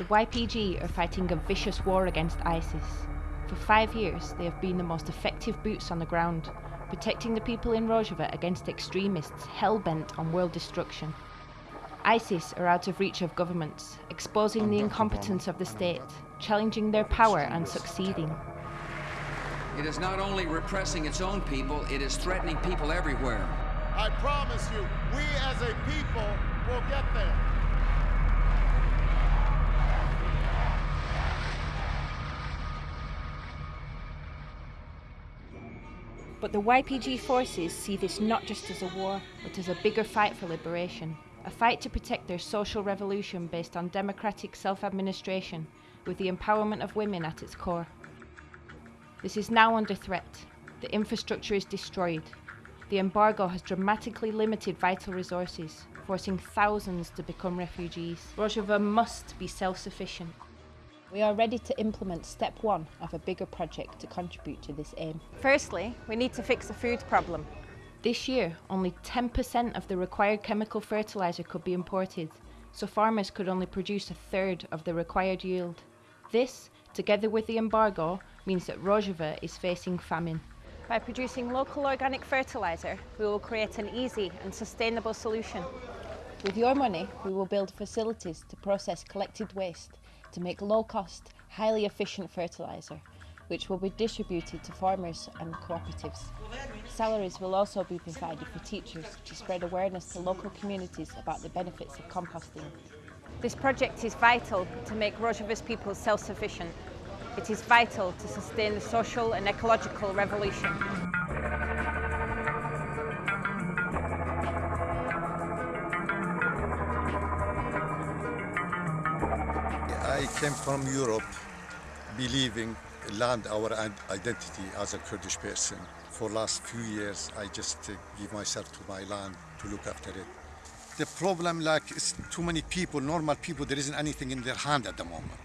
The YPG are fighting a vicious war against ISIS. For five years, they have been the most effective boots on the ground, protecting the people in Rojava against extremists hell-bent on world destruction. ISIS are out of reach of governments, exposing the incompetence of the state, challenging their power and succeeding. It is not only repressing its own people, it is threatening people everywhere. I promise you, we as a people will get there. But the YPG forces see this not just as a war, but as a bigger fight for liberation. A fight to protect their social revolution based on democratic self-administration, with the empowerment of women at its core. This is now under threat. The infrastructure is destroyed. The embargo has dramatically limited vital resources, forcing thousands to become refugees. Rojava must be self-sufficient. We are ready to implement step one of a bigger project to contribute to this aim. Firstly, we need to fix the food problem. This year, only 10% of the required chemical fertiliser could be imported, so farmers could only produce a third of the required yield. This, together with the embargo, means that Rojava is facing famine. By producing local organic fertiliser, we will create an easy and sustainable solution. With your money, we will build facilities to process collected waste to make low-cost, highly efficient fertiliser, which will be distributed to farmers and cooperatives. Salaries will also be provided for teachers to spread awareness to local communities about the benefits of composting. This project is vital to make Rojava's people self-sufficient. It is vital to sustain the social and ecological revolution. Came from Europe believing land our identity as a Kurdish person. For last few years, I just uh, give myself to my land to look after it. The problem, like, is too many people, normal people, there isn't anything in their hand at the moment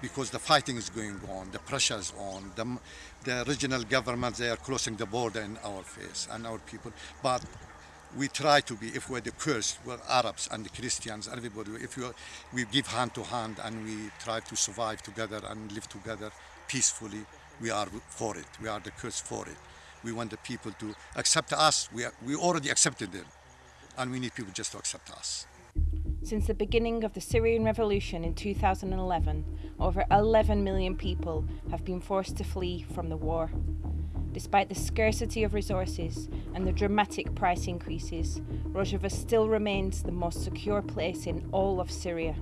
because the fighting is going on, the pressure is on, the, the regional governments, they are closing the border in our face and our people. But we try to be, if we're the Kurds, we're Arabs and the Christians, everybody, if you, we give hand to hand and we try to survive together and live together peacefully, we are for it. We are the Kurds for it. We want the people to accept us. We, are, we already accepted them. And we need people just to accept us. Since the beginning of the Syrian revolution in 2011, over 11 million people have been forced to flee from the war. Despite the scarcity of resources and the dramatic price increases, Rojava still remains the most secure place in all of Syria.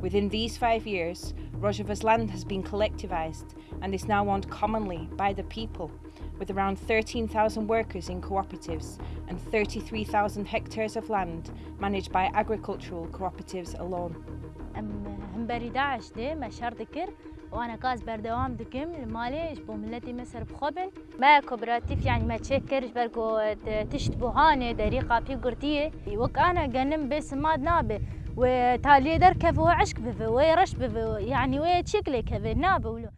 Within these five years, Rojava's land has been collectivised and is now owned commonly by the people, with around 13,000 workers in cooperatives and 33,000 hectares of land managed by agricultural cooperatives alone. هم داعش دي مشار ذكر وأنا قاس بردوام دكم مالي بو ملتي مصر بخبن ما كوبراتيف يعني ما تشكرش بركو تشتبو هاني دريقة في قرتية وك أنا قنم بس ما نابه وتالي در كفو عشق بفو ويرش بفو يعني ويتشكلي كفو نابه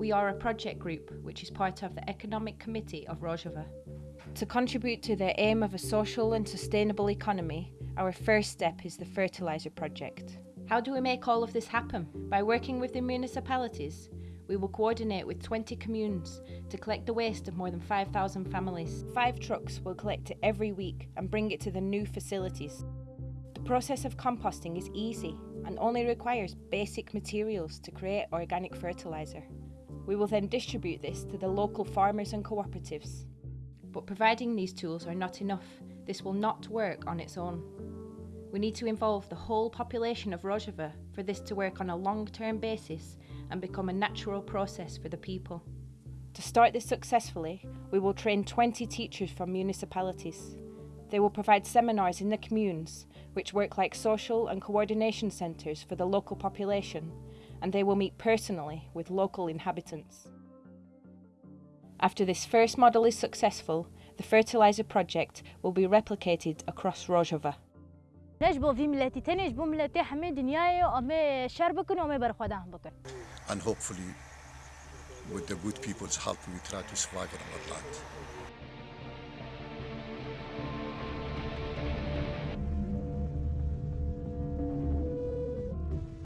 We are a project group which is part of the Economic Committee of Rojava. To contribute to the aim of a social and sustainable economy, our first step is the fertiliser project. How do we make all of this happen? By working with the municipalities. We will coordinate with 20 communes to collect the waste of more than 5,000 families. Five trucks will collect it every week and bring it to the new facilities. The process of composting is easy and only requires basic materials to create organic fertiliser. We will then distribute this to the local farmers and cooperatives. But providing these tools are not enough. This will not work on its own. We need to involve the whole population of Rojava for this to work on a long-term basis and become a natural process for the people. To start this successfully, we will train 20 teachers from municipalities. They will provide seminars in the communes, which work like social and coordination centres for the local population and they will meet personally with local inhabitants. After this first model is successful, the fertiliser project will be replicated across Rojava. And hopefully, with the good people's help, we try to survive on our land.